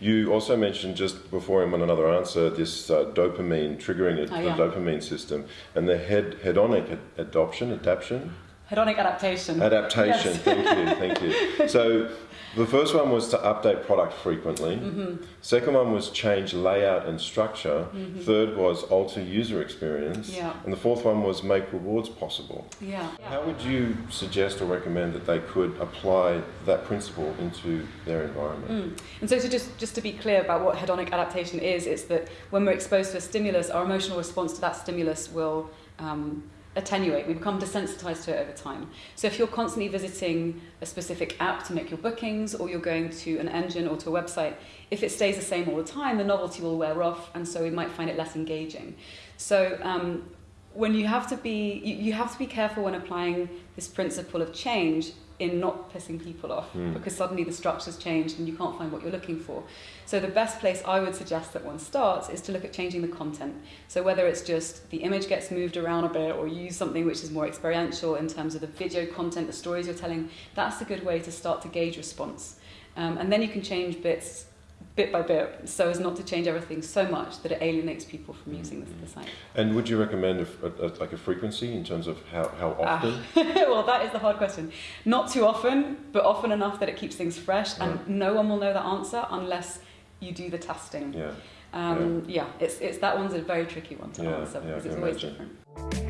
You also mentioned just before in another answer this uh, dopamine triggering it, Oh, the dopamine system and the head, hedonic ad- adoption, adaptation, Hedonic adaptation. adaptation. Yes. Thank you, thank you. So the first one was to update product frequently. Mm-hmm. Second one was change layout and structure. Third was alter user experience. Yeah. And the fourth one was make rewards possible. Yeah. How would you suggest or recommend that they could apply that principle into their environment? Mm. And so, to just, just to be clear about what hedonic adaptation is, it's that when we're exposed to a stimulus, our emotional response to that stimulus will um, attenuate. We become desensitized to it over time. So, if you're constantly visiting a specific app to make your bookings, or you're going to an engine or to a website, if it stays the same all the time, the novelty will wear off, and so we might find it less engaging. So, um, when you have to be, you, you have to be careful when applying this principle of change in not pissing people off Mm. because suddenly the structure's changed and you can't find what you're looking for. So the best place I would suggest that one starts is to look at changing the content. So whether it's just the image gets moved around a bit or you use something which is more experiential in terms of the video content, the stories you're telling, that's a good way to start to gauge response. Um, and then you can change bits bit by bit so as not to change everything so much that it alienates people from using the, the site. And would you recommend a, a, a- like a frequency in terms of how, how Ah. often? well, that is the hard question. Not too often, but often enough that it keeps things fresh, and Right. no one will know the answer unless you do the testing. Yeah. Um, yeah. it's, it's that one's a very tricky one to Yeah, answer yeah, because it's can always imagine. different.